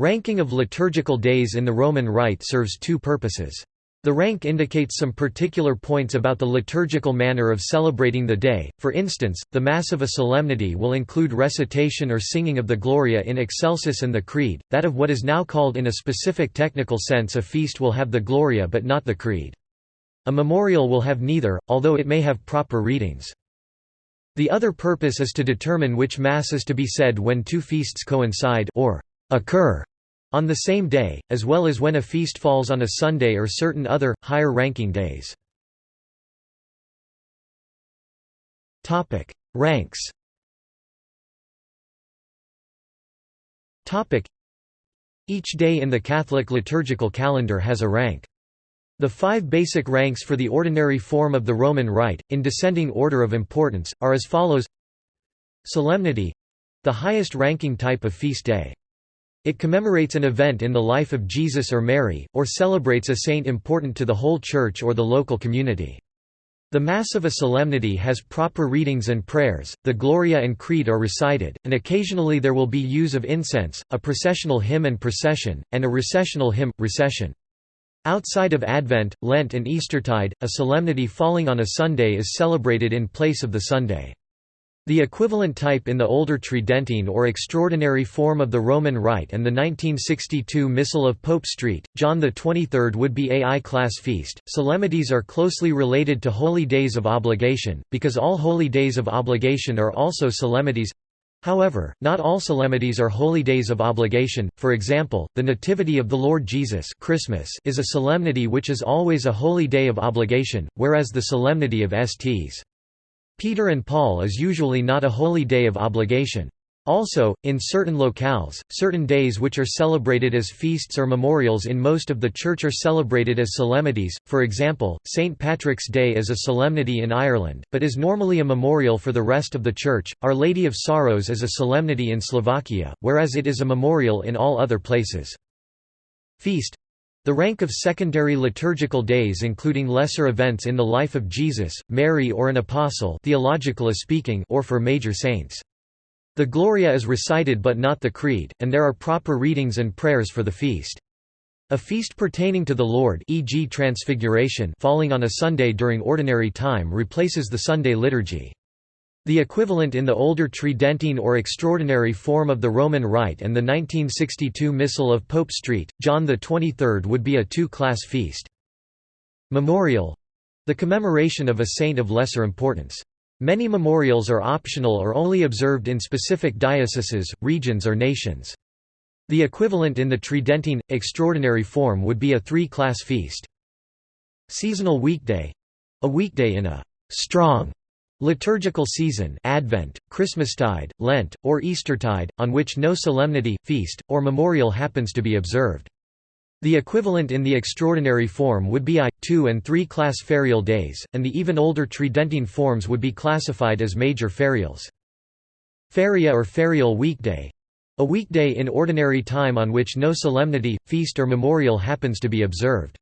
Ranking of liturgical days in the Roman Rite serves two purposes. The rank indicates some particular points about the liturgical manner of celebrating the day, for instance, the Mass of a solemnity will include recitation or singing of the Gloria in Excelsis and the Creed, that of what is now called in a specific technical sense a feast will have the Gloria but not the Creed. A memorial will have neither, although it may have proper readings. The other purpose is to determine which Mass is to be said when two feasts coincide or occur on the same day, as well as when a feast falls on a Sunday or certain other, higher-ranking days. Ranks Each day in the Catholic liturgical calendar has a rank. The five basic ranks for the ordinary form of the Roman Rite, in descending order of importance, are as follows Solemnity—the highest ranking type of feast day. It commemorates an event in the life of Jesus or Mary, or celebrates a saint important to the whole church or the local community. The Mass of a solemnity has proper readings and prayers, the Gloria and Creed are recited, and occasionally there will be use of incense, a processional hymn and procession, and a recessional hymn, recession. Outside of Advent, Lent and Eastertide, a solemnity falling on a Sunday is celebrated in place of the Sunday. The equivalent type in the older Tridentine or extraordinary form of the Roman Rite and the 1962 Missal of Pope Street, John XXIII would be a I-class feast. Solemnities are closely related to holy days of obligation, because all holy days of obligation are also solemnities. However, not all solemnities are holy days of obligation, for example, the Nativity of the Lord Jesus Christmas is a solemnity which is always a holy day of obligation, whereas the solemnity of Sts. Peter and Paul is usually not a holy day of obligation. Also, in certain locales, certain days which are celebrated as feasts or memorials in most of the church are celebrated as solemnities, for example, St. Patrick's Day is a solemnity in Ireland, but is normally a memorial for the rest of the church, Our Lady of Sorrows is a solemnity in Slovakia, whereas it is a memorial in all other places. Feast the rank of secondary liturgical days including lesser events in the life of Jesus, Mary or an apostle theologically speaking or for major saints. The Gloria is recited but not the Creed, and there are proper readings and prayers for the feast. A feast pertaining to the Lord e.g. Transfiguration falling on a Sunday during ordinary time replaces the Sunday liturgy. The equivalent in the older Tridentine or extraordinary form of the Roman Rite and the 1962 Missal of Pope Street, John XXIII would be a two-class feast. Memorial the commemoration of a saint of lesser importance. Many memorials are optional or only observed in specific dioceses, regions or nations. The equivalent in the Tridentine, extraordinary form would be a three-class feast. Seasonal weekday a weekday in a strong Liturgical season Advent, Christmastide, Lent, or Eastertide, on which no solemnity, feast, or memorial happens to be observed. The equivalent in the extraordinary form would be I, two and three class ferial days, and the even older Tridentine forms would be classified as major ferials. Feria or ferial weekday a weekday in ordinary time on which no solemnity, feast or memorial happens to be observed.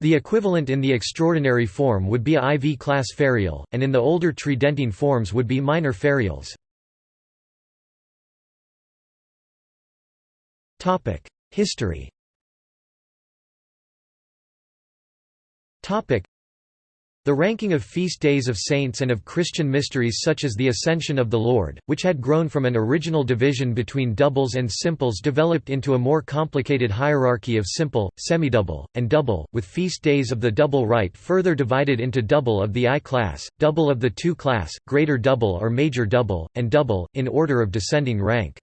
The equivalent in the extraordinary form would be a IV-class ferial, and in the older Tridentine forms would be minor ferials. History the ranking of feast days of saints and of Christian mysteries such as the Ascension of the Lord, which had grown from an original division between doubles and simples developed into a more complicated hierarchy of simple, semidouble, and double, with feast days of the double rite further divided into double of the I-class, double of the II class, greater double or major double, and double, in order of descending rank.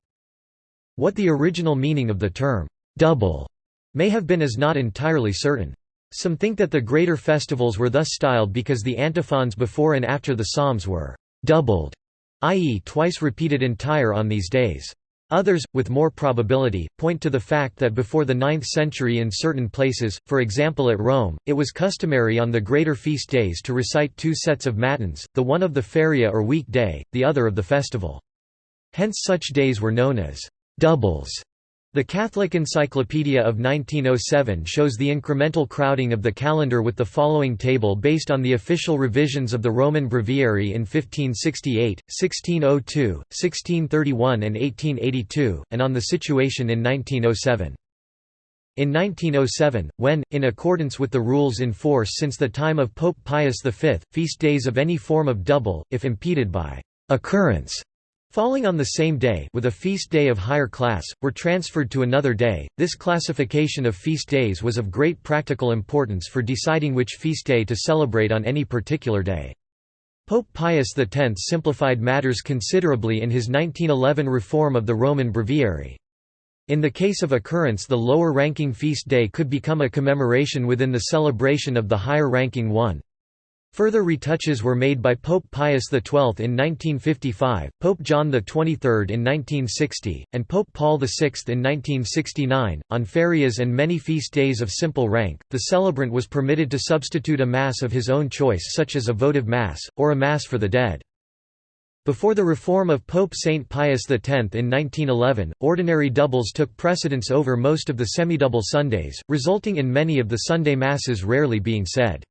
What the original meaning of the term, double, may have been is not entirely certain. Some think that the greater festivals were thus styled because the antiphons before and after the psalms were doubled, i.e. twice repeated entire on these days. Others, with more probability, point to the fact that before the 9th century in certain places, for example at Rome, it was customary on the greater feast days to recite two sets of matins, the one of the feria or week day, the other of the festival. Hence such days were known as doubles. The Catholic Encyclopedia of 1907 shows the incremental crowding of the calendar with the following table based on the official revisions of the Roman Breviary in 1568, 1602, 1631 and 1882, and on the situation in 1907. In 1907, when, in accordance with the rules in force since the time of Pope Pius V, feast days of any form of double, if impeded by occurrence falling on the same day with a feast day of higher class, were transferred to another day. This classification of feast days was of great practical importance for deciding which feast day to celebrate on any particular day. Pope Pius X simplified matters considerably in his 1911 reform of the Roman Breviary. In the case of occurrence the lower-ranking feast day could become a commemoration within the celebration of the higher-ranking one. Further retouches were made by Pope Pius XII in 1955, Pope John XXIII in 1960, and Pope Paul VI in 1969. On ferias and many feast days of simple rank, the celebrant was permitted to substitute a Mass of his own choice, such as a votive Mass, or a Mass for the dead. Before the reform of Pope Saint Pius X in 1911, ordinary doubles took precedence over most of the semidouble Sundays, resulting in many of the Sunday Masses rarely being said.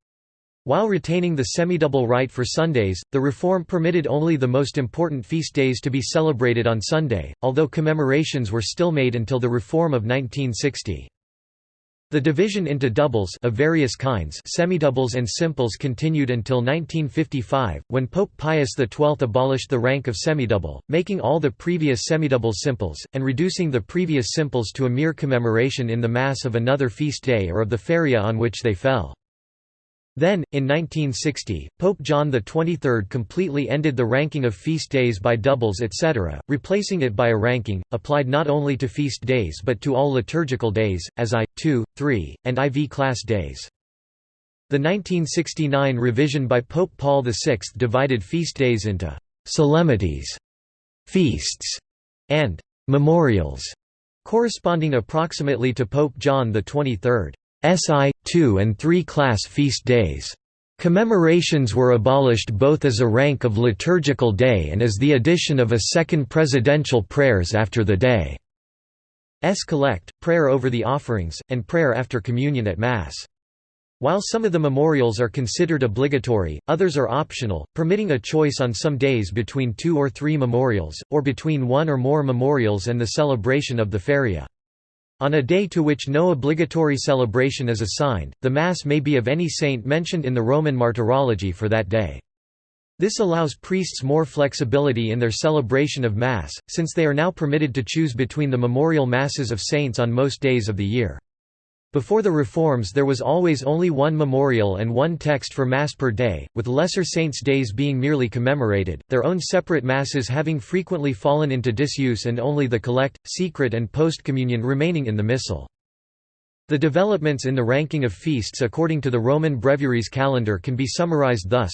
While retaining the semidouble rite for Sundays, the reform permitted only the most important feast days to be celebrated on Sunday, although commemorations were still made until the reform of 1960. The division into doubles of various kinds semidoubles and simples continued until 1955, when Pope Pius XII abolished the rank of semidouble, making all the previous semidoubles simples, and reducing the previous simples to a mere commemoration in the Mass of another feast day or of the feria on which they fell. Then, in 1960, Pope John XXIII completely ended the ranking of feast days by doubles etc., replacing it by a ranking, applied not only to feast days but to all liturgical days, as I, II, III, and IV class days. The 1969 revision by Pope Paul VI divided feast days into «solemnities», «feasts» and «memorials», corresponding approximately to Pope John XXIII. SI, 2 and 3 class feast days. Commemorations were abolished both as a rank of liturgical day and as the addition of a second presidential prayers after the day. S collect, prayer over the offerings, and prayer after communion at Mass. While some of the memorials are considered obligatory, others are optional, permitting a choice on some days between two or three memorials, or between one or more memorials and the celebration of the feria. On a day to which no obligatory celebration is assigned, the Mass may be of any saint mentioned in the Roman Martyrology for that day. This allows priests more flexibility in their celebration of Mass, since they are now permitted to choose between the memorial Masses of saints on most days of the year. Before the reforms there was always only one memorial and one text for Mass per day, with lesser saints' days being merely commemorated, their own separate Masses having frequently fallen into disuse and only the collect, secret and post-communion remaining in the Missal. The developments in the ranking of feasts according to the Roman Breviary's calendar can be summarized thus.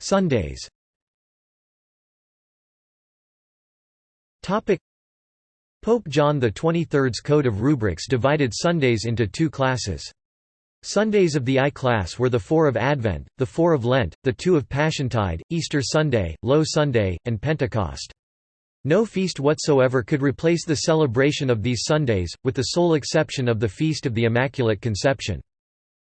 Sundays Pope John XXIII's Code of Rubrics divided Sundays into two classes. Sundays of the I class were the four of Advent, the four of Lent, the two of Passiontide, Easter Sunday, Low Sunday, and Pentecost. No feast whatsoever could replace the celebration of these Sundays, with the sole exception of the Feast of the Immaculate Conception.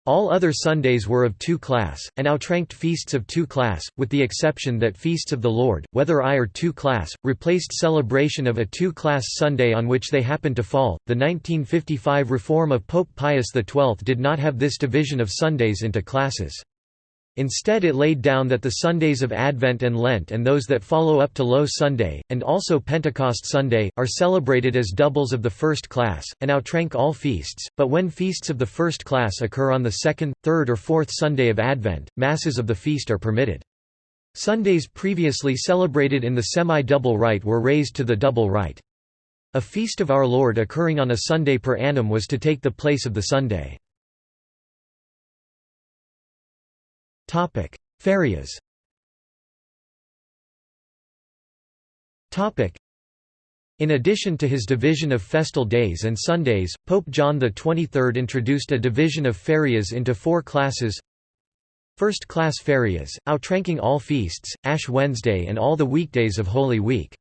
All other Sundays were of two class, and outranked feasts of two class, with the exception that feasts of the Lord, whether I or two class, replaced celebration of a two class Sunday on which they happened to fall. The 1955 reform of Pope Pius XII did not have this division of Sundays into classes. Instead it laid down that the Sundays of Advent and Lent and those that follow up to Low Sunday, and also Pentecost Sunday, are celebrated as doubles of the first class, and outrank all feasts, but when feasts of the first class occur on the second, third or fourth Sunday of Advent, Masses of the feast are permitted. Sundays previously celebrated in the semi-double rite were raised to the double rite. A feast of Our Lord occurring on a Sunday per annum was to take the place of the Sunday. Topic: Ferias. Topic: In addition to his division of festal days and Sundays, Pope John XXIII introduced a division of ferias into four classes. First-class ferias, outranking all feasts, Ash Wednesday and all the weekdays of Holy Week.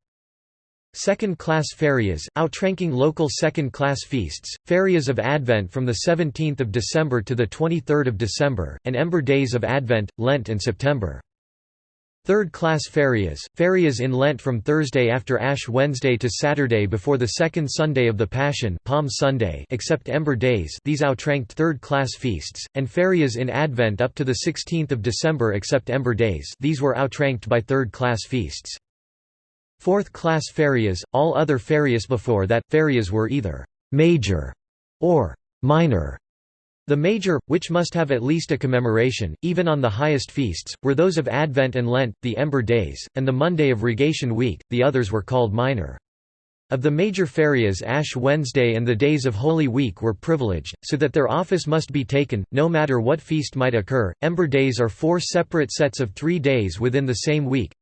Second-class ferias, outranking local second-class feasts, ferias of Advent from 17 December to 23 December, and Ember Days of Advent, Lent and September. Third-class ferias, ferias in Lent from Thursday after Ash Wednesday to Saturday before the second Sunday of the Passion Palm Sunday except Ember Days these outranked third-class feasts, and ferias in Advent up to the 16th of December except Ember Days these were outranked by third-class feasts. Fourth-class ferias, all other ferias before that, ferias were either «major» or «minor» The major, which must have at least a commemoration, even on the highest feasts, were those of Advent and Lent, the Ember Days, and the Monday of Rogation Week, the others were called minor. Of the major ferias Ash Wednesday and the days of Holy Week were privileged, so that their office must be taken, no matter what feast might occur. Ember Days are four separate sets of three days within the same week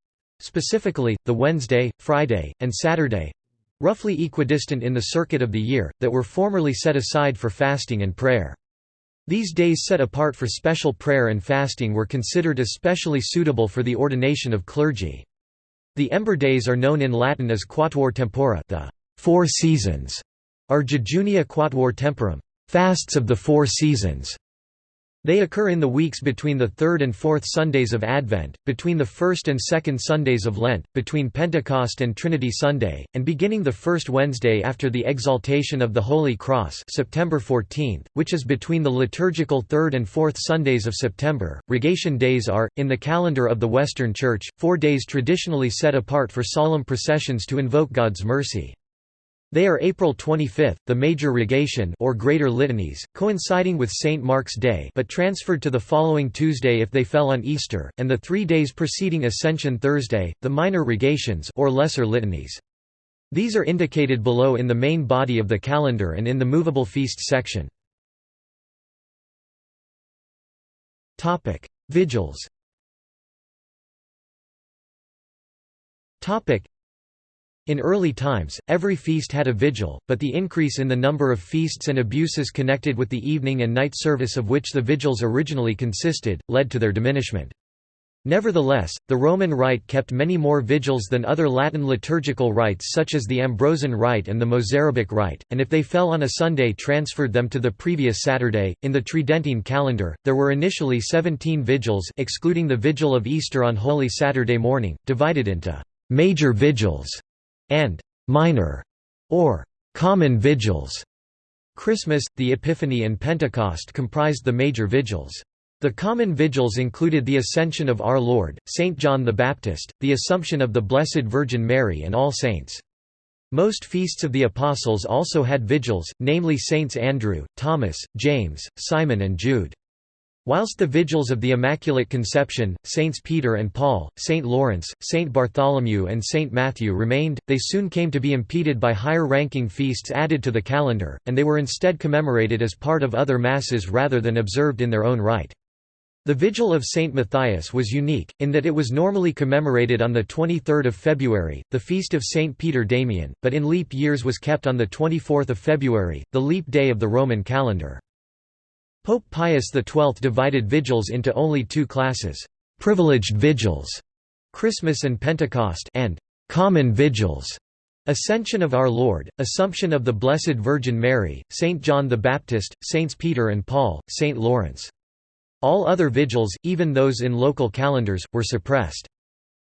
specifically, the Wednesday, Friday, and Saturday—roughly equidistant in the circuit of the year, that were formerly set aside for fasting and prayer. These days set apart for special prayer and fasting were considered especially suitable for the ordination of clergy. The Ember Days are known in Latin as Quatuor Tempora the four seasons, or Jejunia Quatuor Temporum fasts of the four seasons. They occur in the weeks between the third and fourth Sundays of Advent, between the first and second Sundays of Lent, between Pentecost and Trinity Sunday, and beginning the first Wednesday after the Exaltation of the Holy Cross September 14, which is between the liturgical third and fourth Sundays of September. Rogation days are, in the calendar of the Western Church, four days traditionally set apart for solemn processions to invoke God's mercy. They are April 25, the Major Rogation or Greater Litanies, coinciding with St. Mark's Day but transferred to the following Tuesday if they fell on Easter, and the three days preceding Ascension Thursday, the Minor Rogations or Lesser Litanies. These are indicated below in the main body of the calendar and in the movable feast section. Vigils in early times, every feast had a vigil, but the increase in the number of feasts and abuses connected with the evening and night service of which the vigils originally consisted, led to their diminishment. Nevertheless, the Roman Rite kept many more vigils than other Latin liturgical rites such as the Ambrosian Rite and the Mozarabic Rite, and if they fell on a Sunday transferred them to the previous Saturday. In the Tridentine calendar, there were initially 17 vigils excluding the vigil of Easter on Holy Saturday morning, divided into major vigils and minor or common vigils. Christmas, the Epiphany and Pentecost comprised the major vigils. The common vigils included the Ascension of Our Lord, St. John the Baptist, the Assumption of the Blessed Virgin Mary and All Saints. Most feasts of the Apostles also had vigils, namely Saints Andrew, Thomas, James, Simon and Jude. Whilst the vigils of the Immaculate Conception, Saints Peter and Paul, Saint Lawrence, Saint Bartholomew and Saint Matthew remained, they soon came to be impeded by higher-ranking feasts added to the calendar, and they were instead commemorated as part of other masses rather than observed in their own right. The Vigil of Saint Matthias was unique, in that it was normally commemorated on 23 February, the feast of Saint Peter Damian, but in leap years was kept on 24 February, the leap day of the Roman calendar. Pope Pius XII divided vigils into only two classes, privileged vigils, Christmas and Pentecost and common vigils, Ascension of Our Lord, Assumption of the Blessed Virgin Mary, Saint John the Baptist, Saints Peter and Paul, Saint Lawrence. All other vigils, even those in local calendars, were suppressed.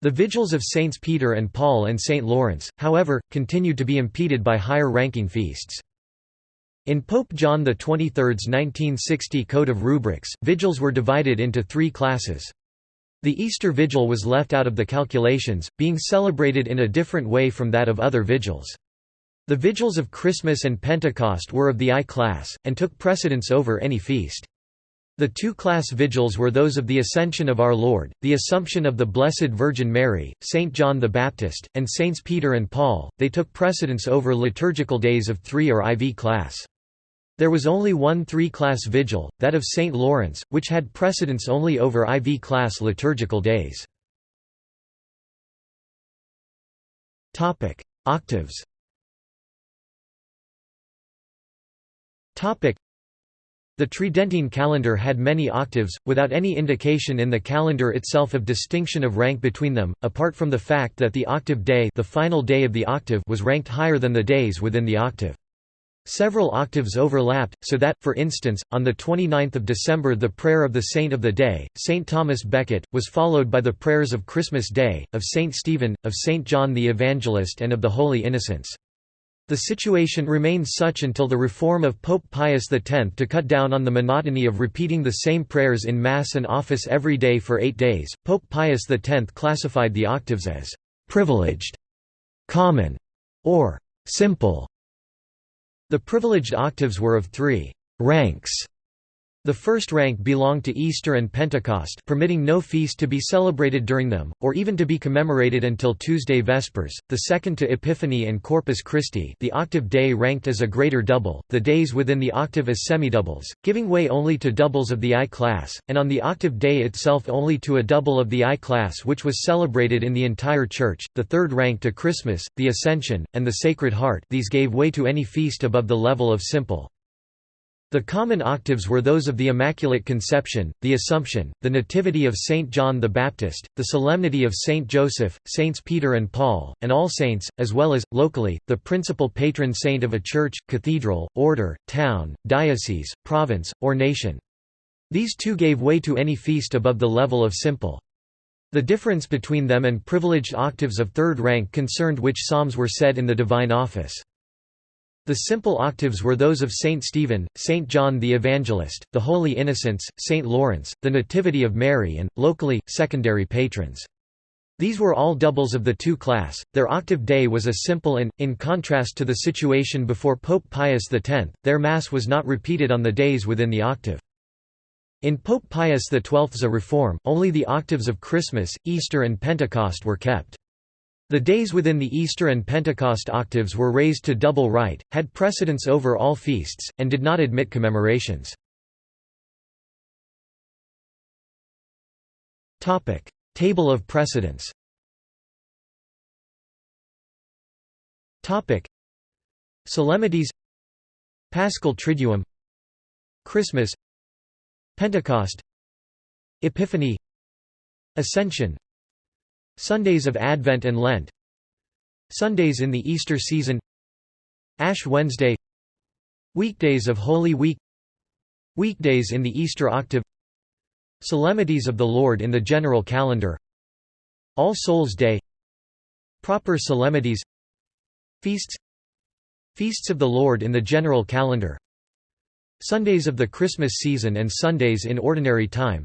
The vigils of Saints Peter and Paul and Saint Lawrence, however, continued to be impeded by higher-ranking feasts. In Pope John XXIII's 1960 Code of Rubrics, vigils were divided into three classes. The Easter Vigil was left out of the calculations, being celebrated in a different way from that of other vigils. The vigils of Christmas and Pentecost were of the I class, and took precedence over any feast. The two-class vigils were those of the Ascension of Our Lord, the Assumption of the Blessed Virgin Mary, Saint John the Baptist, and Saints Peter and Paul, they took precedence over liturgical days of three or IV class. There was only one three-class vigil, that of St. Lawrence, which had precedence only over IV-class liturgical days. Octaves The Tridentine calendar had many octaves, without any indication in the calendar itself of distinction of rank between them, apart from the fact that the octave day, the final day of the octave was ranked higher than the days within the octave. Several octaves overlapped, so that, for instance, on 29 December the prayer of the Saint of the Day, St. Thomas Becket, was followed by the prayers of Christmas Day, of St. Stephen, of St. John the Evangelist and of the Holy Innocents. The situation remained such until the reform of Pope Pius X to cut down on the monotony of repeating the same prayers in Mass and office every day for eight days. Pope Pius X classified the octaves as privileged, common, or simple. The privileged octaves were of three ranks the first rank belonged to Easter and Pentecost permitting no feast to be celebrated during them, or even to be commemorated until Tuesday Vespers, the second to Epiphany and Corpus Christi the octave day ranked as a greater double, the days within the octave as semidoubles, giving way only to doubles of the I class, and on the octave day itself only to a double of the I class which was celebrated in the entire Church, the third rank to Christmas, the Ascension, and the Sacred Heart these gave way to any feast above the level of simple. The common octaves were those of the Immaculate Conception, the Assumption, the Nativity of Saint John the Baptist, the Solemnity of Saint Joseph, Saints Peter and Paul, and All Saints, as well as, locally, the principal patron saint of a church, cathedral, order, town, diocese, province, or nation. These two gave way to any feast above the level of simple. The difference between them and privileged octaves of third rank concerned which psalms were said in the divine office. The simple octaves were those of Saint Stephen, Saint John the Evangelist, the Holy Innocents, Saint Lawrence, the Nativity of Mary and, locally, secondary patrons. These were all doubles of the two class, their octave day was a simple and, in contrast to the situation before Pope Pius X, their Mass was not repeated on the days within the octave. In Pope Pius XII's reform, only the octaves of Christmas, Easter and Pentecost were kept. The days within the Easter and Pentecost octaves were raised to double rite, had precedence over all feasts, and did not admit commemorations. Table of precedence Solemnities Paschal Triduum Christmas Pentecost Epiphany Ascension Sundays of Advent and Lent. Sundays in the Easter season. Ash Wednesday. Weekdays of Holy Week. Weekdays in the Easter octave. Solemnities of the Lord in the general calendar. All Souls' Day. Proper solemnities. Feasts. Feasts of the Lord in the general calendar. Sundays of the Christmas season and Sundays in ordinary time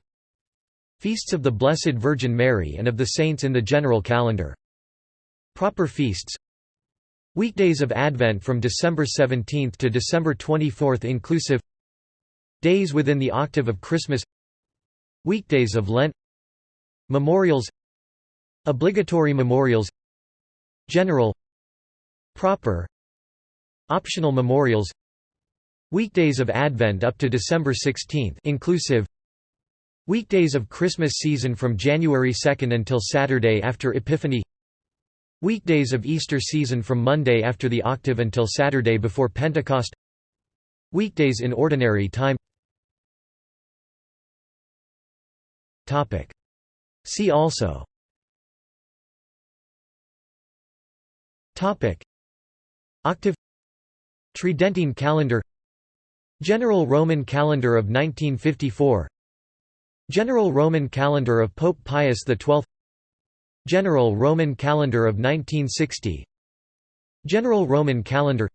Feasts of the Blessed Virgin Mary and of the Saints in the general calendar. Proper feasts. Weekdays of Advent from December 17 to December 24 inclusive. Days within the octave of Christmas. Weekdays of Lent. Memorials. Obligatory memorials. General. Proper. Optional memorials. Weekdays of Advent up to December 16 inclusive Weekdays of Christmas season from January 2 until Saturday after Epiphany. Weekdays of Easter season from Monday after the octave until Saturday before Pentecost. Weekdays in ordinary time. See also. Octave. Tridentine calendar. General Roman calendar of 1954 General Roman calendar of Pope Pius XII General Roman calendar of 1960 General Roman calendar.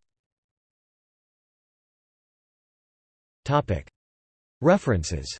References